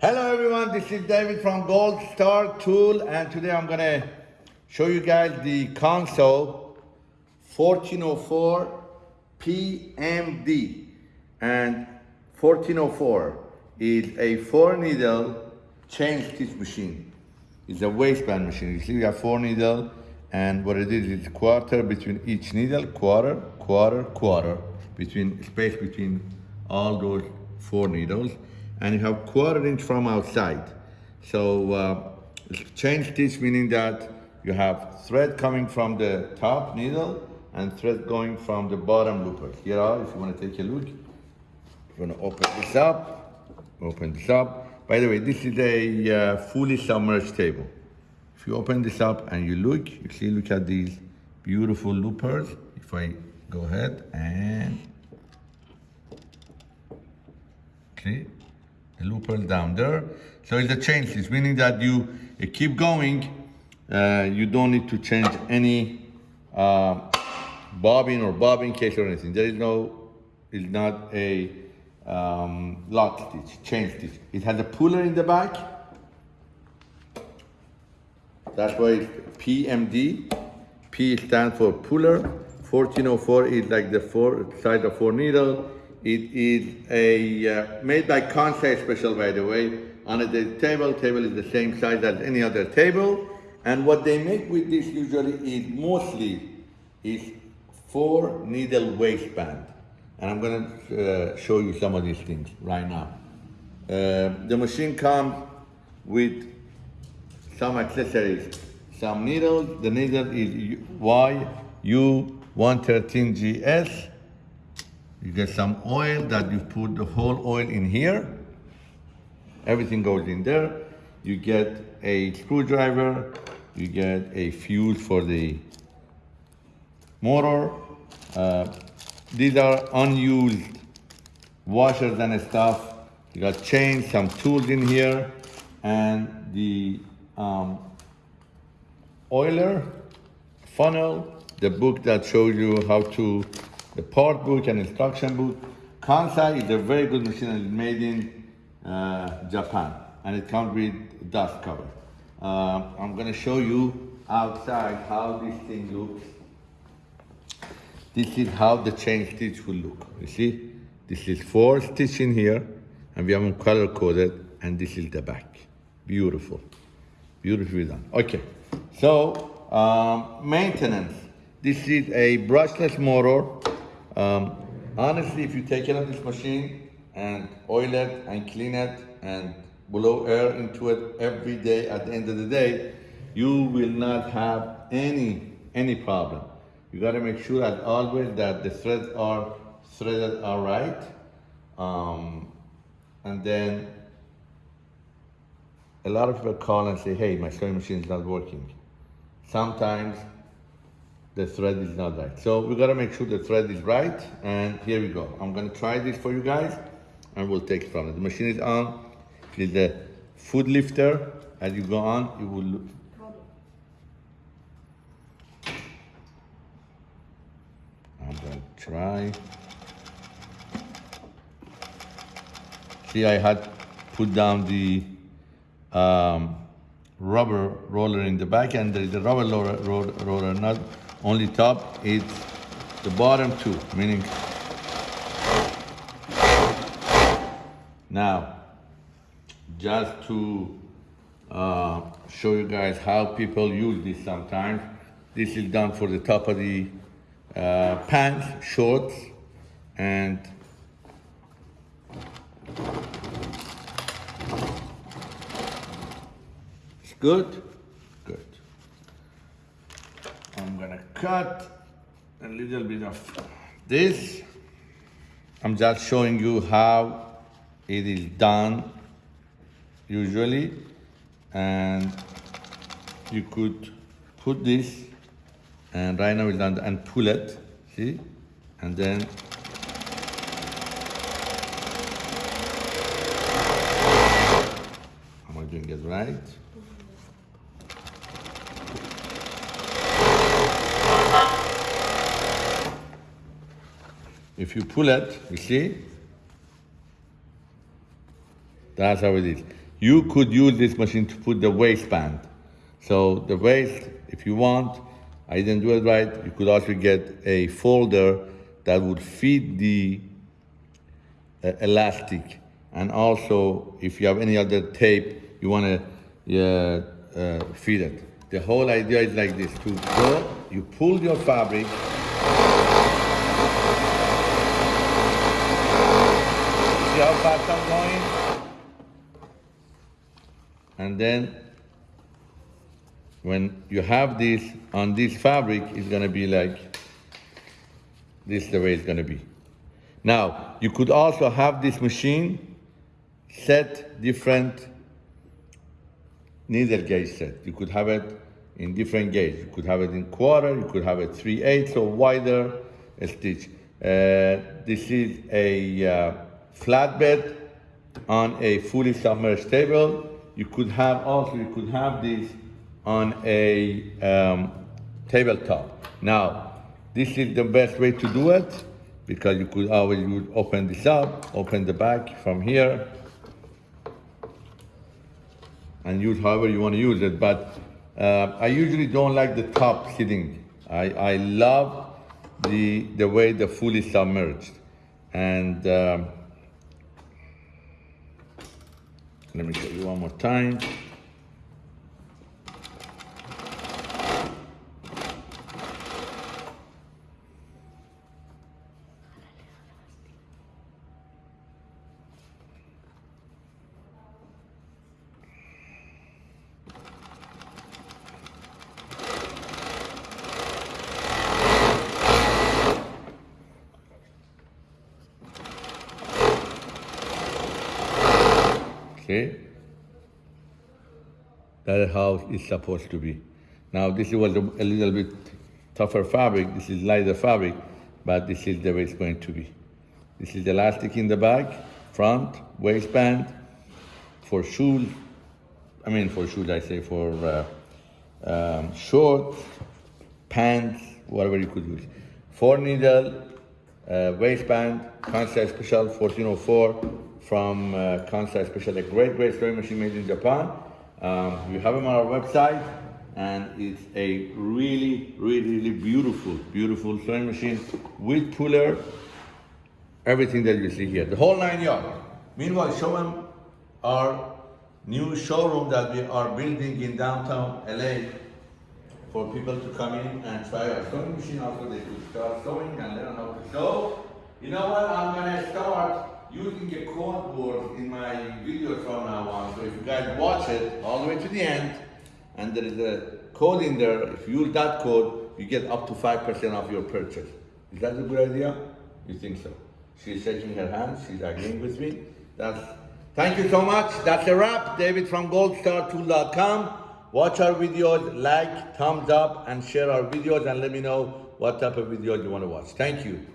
Hello everyone, this is David from Gold Star Tool and today I'm gonna show you guys the Kansai 1404 PMD and 1404 is a four needle chain stitch machine. It's a waistband machine. You see we have four needle and what it is is quarter between each needle, quarter, quarter, quarter, between space between all those four needles and you have quarter inch from outside. So uh, chain stitch meaning that you have thread coming from the top needle and thread going from the bottom looper. Here if you want to take a look, you're going to open this up, open this up. By the way, this is a uh, fully submerged table. If you open this up and you look, you see, look at these beautiful loopers. If I go ahead and, okay, the looper down there. So it's a chain stitch, meaning that you, you keep going, uh, you don't need to change any uh, bobbin or bobbin case or anything. There is no, it's not a um, lock stitch, chain stitch. It has a puller in the back. That's why it's PMD. P stands for puller. 1404 is like the four size of four needle. It is a uh, made by Kansai Special, by the way. On the table, table is the same size as any other table. And what they make with this usually is mostly is four needle waistband. And I'm gonna uh, show you some of these things right now. Uh, the machine comes with some accessories, some needles. The needle is UY113GS. You get some oil that you put the whole oil in here. Everything goes in there. You get a screwdriver. You get a fuse for the motor. Uh, these are unused washers and stuff. You got chains, some tools in here, and the um, oiler, funnel, the book that shows you how to the part book and instruction book. Kansai is a very good machine and it's made in uh, Japan and it comes with dust cover. Uh, I'm gonna show you outside how this thing looks. This is how the chain stitch will look. You see, this is four stitch in here and we have color coded and this is the back. Beautiful, beautifully done. Okay, so um, maintenance. This is a brushless motor um, honestly, if you take care of this machine and oil it and clean it and blow air into it every day at the end of the day, you will not have any, any problem. You gotta make sure that always that the threads are threaded all right. Um, and then a lot of people call and say, hey, my sewing machine is not working. Sometimes the thread is not right. So we gotta make sure the thread is right, and here we go. I'm gonna try this for you guys, and we'll take it from it. The machine is on, it is the foot lifter. As you go on, it will I'm gonna try. See, I had put down the um, rubber roller in the back, and there is a rubber roller, roller, roller not only top, it's the bottom too, meaning now just to uh, show you guys how people use this sometimes. This is done for the top of the uh, pants, shorts, and it's good. I'm gonna cut a little bit of this. I'm just showing you how it is done usually. And you could put this and right now it's done and pull it see? And then am I doing it right If you pull it, you see, that's how it is. you could use this machine to put the waistband. So the waist, if you want, I didn't do it right, you could also get a folder that would fit the uh, elastic. And also, if you have any other tape, you want to uh, uh, fit it. The whole idea is like this, to go, you pull your fabric, Going? And then when you have this on this fabric, it's gonna be like this is the way it's gonna be. Now, you could also have this machine set different needle gauge set. You could have it in different gauge. You could have it in quarter, you could have it 3 8 or wider a stitch. Uh, this is a uh, flatbed on a fully submerged table. You could have also, you could have this on a um, tabletop. Now, this is the best way to do it because you could always you would open this up, open the back from here, and use however you want to use it. But uh, I usually don't like the top sitting. I, I love the, the way the fully submerged. And um, let me show you one more time. See? That is how it's supposed to be. Now this was a, a little bit tougher fabric, this is lighter fabric, but this is the way it's going to be. This is elastic in the back, front, waistband, for shoes, I mean for shoes I say for uh, um, shorts, pants, whatever you could use. Four needle, uh, waistband, Kansai Special 1404 from uh, Kansai Special, a great, great sewing machine made in Japan. Um, we have them on our website and it's a really, really, really beautiful, beautiful sewing machine with puller, everything that you see here, the whole nine yards. Meanwhile, show them our new showroom that we are building in downtown LA for people to come in and try our sewing machine. Also, they could start sewing and learn how to sew. You know what? I'm gonna start using a code board in my video from now on. So if you guys watch it all the way to the end, and there is a code in there, if you use that code, you get up to 5% off your purchase. Is that a good idea? You think so? She's shaking her hands, she's agreeing with me. That's, thank you so much. That's a wrap. David from goldstartool.com. Watch our videos, like, thumbs up, and share our videos, and let me know what type of videos you want to watch. Thank you.